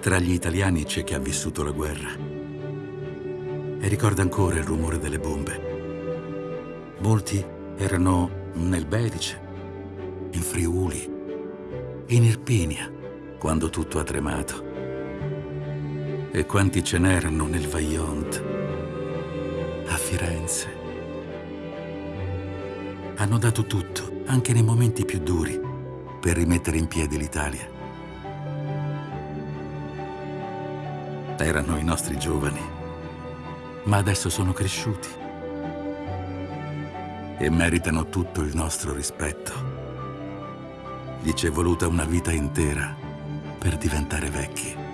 Tra gli italiani c'è chi ha vissuto la guerra e ricorda ancora il rumore delle bombe. Molti erano nel Belice, in Friuli, in Irpinia, quando tutto ha tremato. E quanti ce n'erano nel Vaillant, a Firenze. Hanno dato tutto, anche nei momenti più duri, per rimettere in piedi l'Italia. Erano i nostri giovani, ma adesso sono cresciuti e meritano tutto il nostro rispetto. Gli c'è voluta una vita intera per diventare vecchi.